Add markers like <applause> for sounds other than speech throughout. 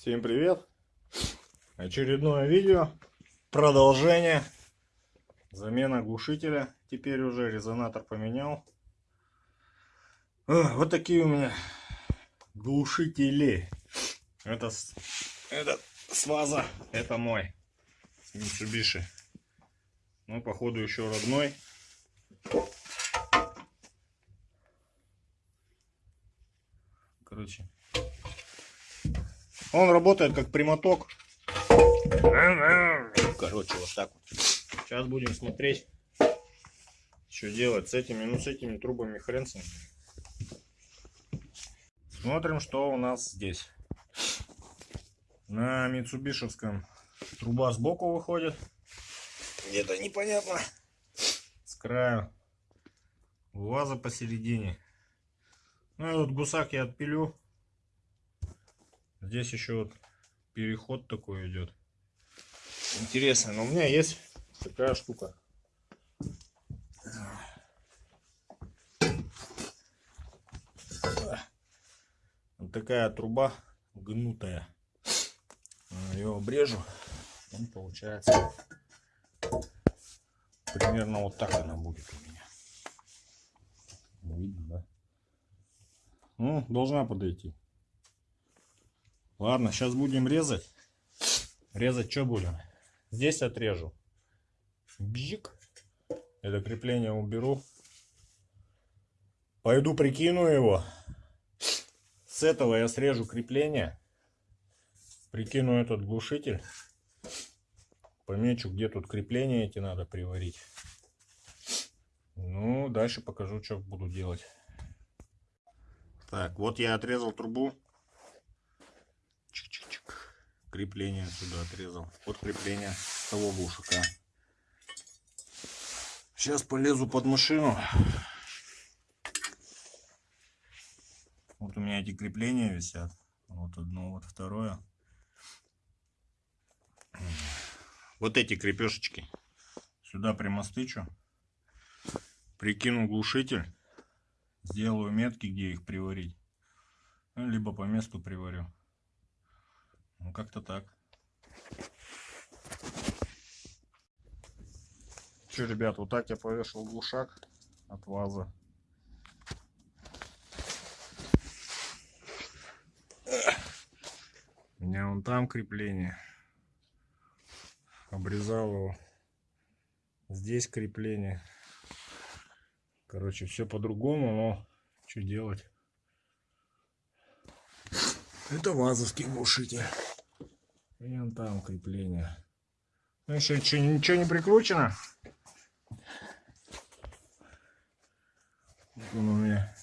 Всем привет! Очередное видео. Продолжение. Замена глушителя. Теперь уже резонатор поменял. Вот такие у меня глушители. Это, это с ВАЗа. Это мой. Mitsubishi. Ну, походу, еще родной. Короче. Он работает как прямоток. Короче, вот так вот. Сейчас будем смотреть, что делать с этими, ну, с этими трубами хрен с ним. Смотрим, что у нас здесь. На Митсубишевском труба сбоку выходит. Где-то непонятно. С краю. Ваза посередине. Ну, этот гусак я отпилю. Здесь еще вот переход такой идет. Интересно, но у меня есть такая штука. Вот такая труба гнутая. Ее обрежу. Он получается примерно вот так она будет у меня. Видно, да? Ну, должна подойти. Ладно, сейчас будем резать. Резать что будем? Здесь отрежу. Бжик. Это крепление уберу. Пойду прикину его. С этого я срежу крепление. Прикину этот глушитель. Помечу, где тут крепления эти надо приварить. Ну, дальше покажу, что буду делать. Так, вот я отрезал трубу. Крепление сюда отрезал. Вот крепление того глушака. Сейчас полезу под машину. Вот у меня эти крепления висят. Вот одно, вот второе. Вот эти крепешечки. Сюда примостычу. Прикину глушитель. Сделаю метки, где их приварить. Ну, либо по месту приварю. Ну, как-то так. Че, ребят, вот так я повешал глушак от ваза. У меня вон там крепление. Обрезал его. Здесь крепление. Короче, все по-другому, но что делать? Это вазовский глушитель. И вон там крепление. Ну еще ничего, ничего не прикручено. Вот он у меня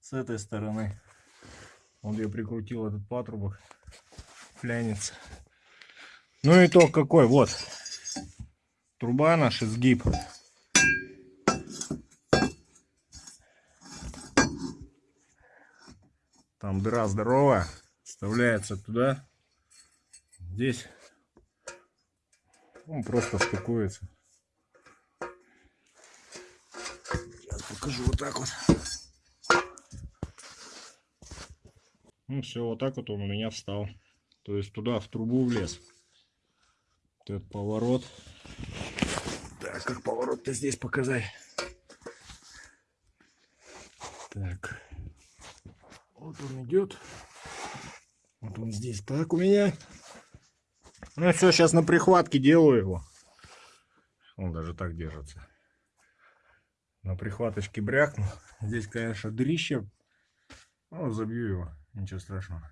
с этой стороны. Вот я прикрутил этот патрубок. Флянец. Ну итог какой, вот. Труба наша сгиб. Там дыра здоровая. Вставляется туда. Здесь он просто стыкуется. Сейчас покажу вот так вот. Ну все, вот так вот он у меня встал. То есть туда в трубу влез. Вот этот поворот. Так, как поворот-то здесь показать? Так. Вот он идет. Вот он здесь так у меня. Ну все, сейчас на прихватке делаю его. Он даже так держится. На прихваточке брякну. Здесь, конечно, дырище. Ну, забью его. Ничего страшного.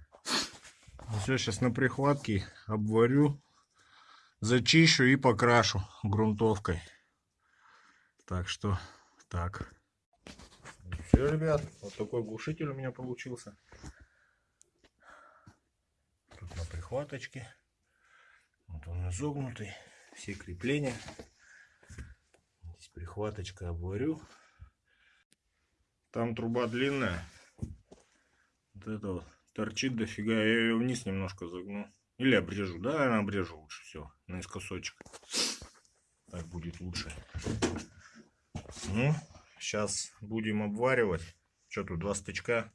Ну все, сейчас на прихватке обварю. Зачищу и покрашу грунтовкой. Так что, так. Все, ребят, вот такой глушитель у меня получился. Тут на прихваточке. Вот он изогнутый. Все крепления. Здесь прихваточка обварю. Там труба длинная. Вот это вот торчит дофига. Я ее вниз немножко загну. Или обрежу. Да, наверное, обрежу лучше все. Наискосочек. Так будет лучше. Ну, сейчас будем обваривать. Что тут, два стычка.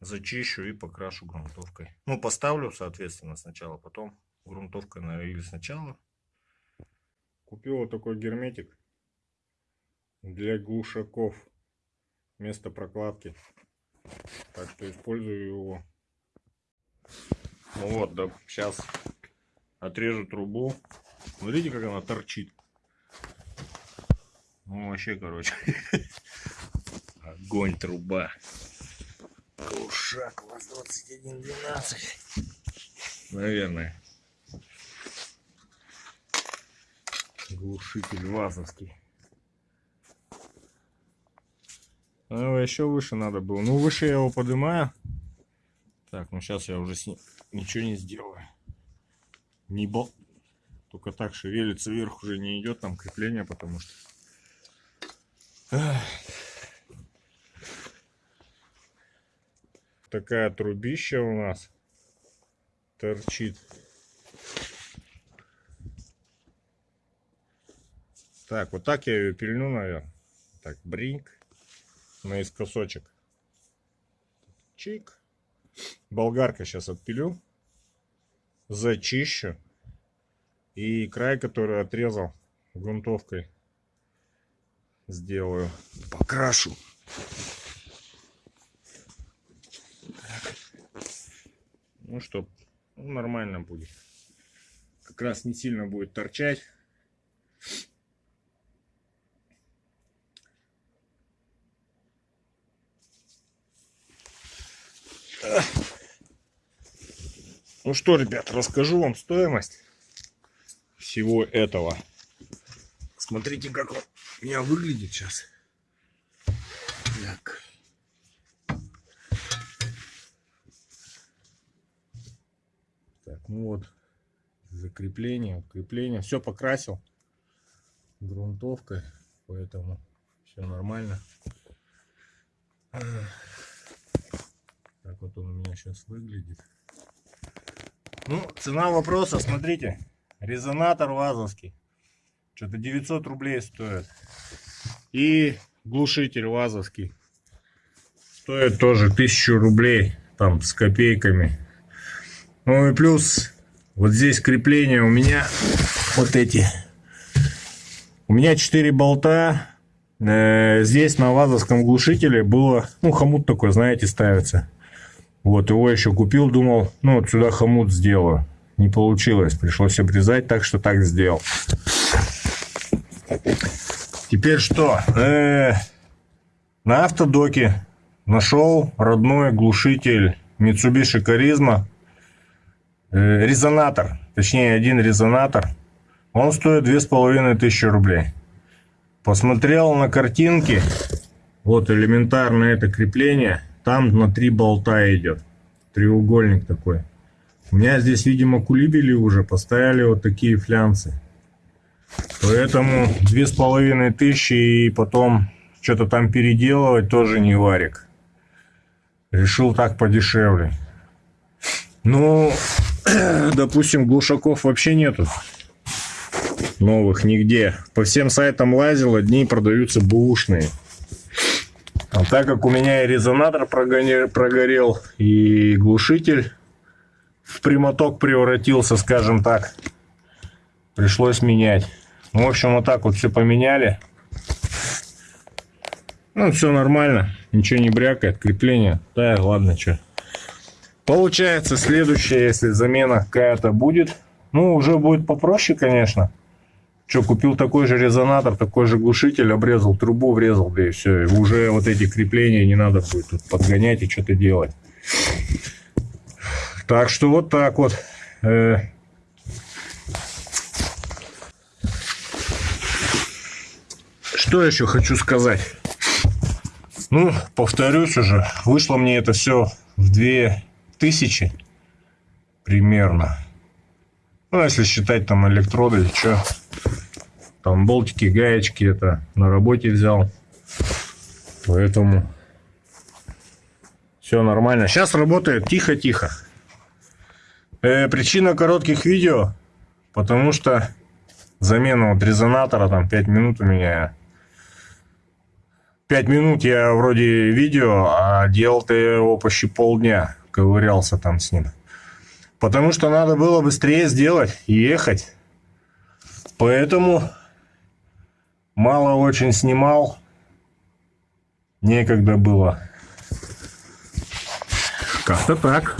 зачищу и покрашу грунтовкой. Ну, поставлю, соответственно, сначала, потом грунтовкой, наверное, или сначала. Купил вот такой герметик для глушаков. Место прокладки. Так что использую его. Ну вот, да, сейчас отрежу трубу. Смотрите, как она торчит. Ну, вообще, короче. <laughs> Огонь, труба. Глушак ВАЗ-2112. Наверное. Глушитель вазовский. Ну, еще выше надо было. Ну, выше я его поднимаю. Так, ну сейчас я уже с ним ничего не сделаю. Не бол... Только так шевелится вверх уже не идет там крепление, потому что... Такая трубища у нас торчит. Так, вот так я ее пильну, наверное. Так, бринк наискосочек. Чик. Болгарка сейчас отпилю. Зачищу. И край, который отрезал грунтовкой, сделаю. Покрашу. Так. Ну что, ну, нормально будет. Как раз не сильно будет торчать. Ну что, ребят, расскажу вам стоимость всего этого. Смотрите, как он у меня выглядит сейчас. Так. Так, ну вот, закрепление, крепление. Все покрасил грунтовкой, поэтому все нормально. Вот он у меня сейчас выглядит. Ну, цена вопроса, смотрите. Резонатор вазовский. Что-то 900 рублей стоит. И глушитель вазовский. Стоит тоже 1000 рублей. Там с копейками. Ну и плюс вот здесь крепление у меня вот эти. У меня 4 болта. Э, здесь на вазовском глушителе было, ну хомут такой, знаете, ставится. Вот, его еще купил, думал, ну, вот сюда хомут сделаю. Не получилось, пришлось обрезать, так что так сделал. Теперь что? Э -э на автодоке нашел родной глушитель Mitsubishi Charisma. Э резонатор, точнее один резонатор. Он стоит две с половиной тысячи рублей. Посмотрел на картинки. Вот элементарно это крепление там на три болта идет. Треугольник такой. У меня здесь, видимо, кулибели уже поставили вот такие флянцы. Поэтому две с половиной тысячи и потом что-то там переделывать тоже не варик. Решил так подешевле. Ну, <clears throat> допустим, глушаков вообще нету. Новых нигде. По всем сайтам лазил, одни продаются бушные. А так как у меня и резонатор прогорел, и глушитель в прямоток превратился, скажем так, пришлось менять. Ну, в общем, вот так вот все поменяли. Ну, все нормально, ничего не брякает, крепление. Да, ладно, что. Получается, следующее, если замена какая-то будет, ну, уже будет попроще, конечно. Что, купил такой же резонатор, такой же глушитель, обрезал трубу, врезал, да и все. И уже вот эти крепления не надо будет тут подгонять и что-то делать. Так что вот так вот. Э. Что еще хочу сказать? Ну, повторюсь уже, вышло мне это все в 2000 примерно. Ну, если считать там электроды, что там болтики, гаечки это на работе взял. Поэтому все нормально. Сейчас работает тихо-тихо. Э, причина коротких видео, потому что замена вот резонатора там 5 минут у меня. 5 минут я вроде видео, а делал-то я его почти полдня. Ковырялся там с ним. Потому что надо было быстрее сделать и ехать. Поэтому мало очень снимал. Некогда было. Как-то так.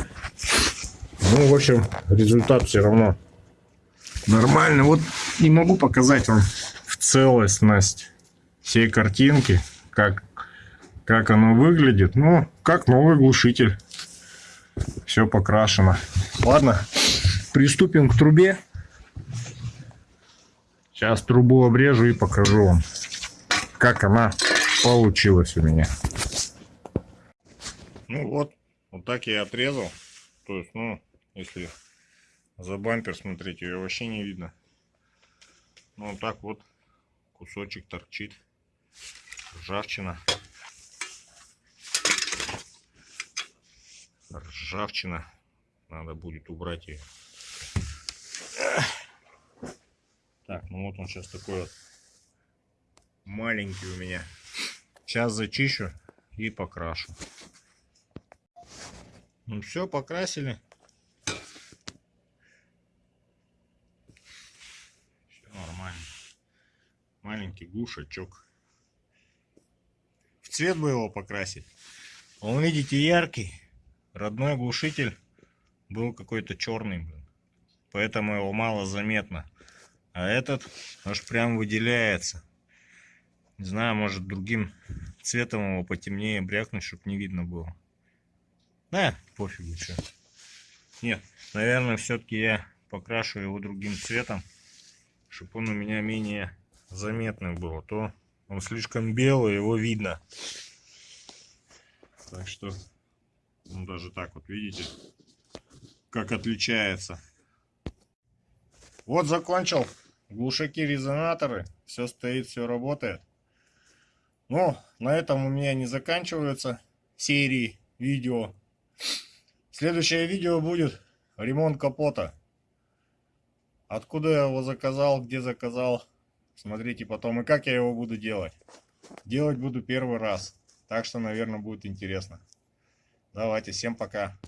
Ну, в общем, результат все равно нормальный. Вот не могу показать вам в целостность всей картинки, как, как оно выглядит. Ну, как новый глушитель. Все покрашено. Ладно, приступим к трубе. Сейчас трубу обрежу и покажу вам, как она получилась у меня. Ну вот, вот так я отрезал. То есть, ну, если за бампер смотреть, ее вообще не видно. Ну, вот так вот кусочек торчит. Ржавчина. Ржавчина. Надо будет убрать ее. Так, ну вот он сейчас такой вот маленький у меня. Сейчас зачищу и покрашу. Ну все, покрасили. Все нормально. Маленький глушачок. В цвет бы его покрасить. Он, видите, яркий. Родной глушитель был какой-то черный. Поэтому его мало заметно. А этот аж прям выделяется. Не знаю, может другим цветом его потемнее брякнуть, чтобы не видно было. Да, пофигу, что. Нет, наверное, все-таки я покрашу его другим цветом, чтобы он у меня менее заметный был. А то он слишком белый, его видно. Так что, ну даже так вот, видите, как отличается. Вот закончил. Глушаки, резонаторы. Все стоит, все работает. Но на этом у меня не заканчиваются серии видео. Следующее видео будет ремонт капота. Откуда я его заказал, где заказал. Смотрите потом и как я его буду делать. Делать буду первый раз. Так что, наверное, будет интересно. Давайте, всем пока.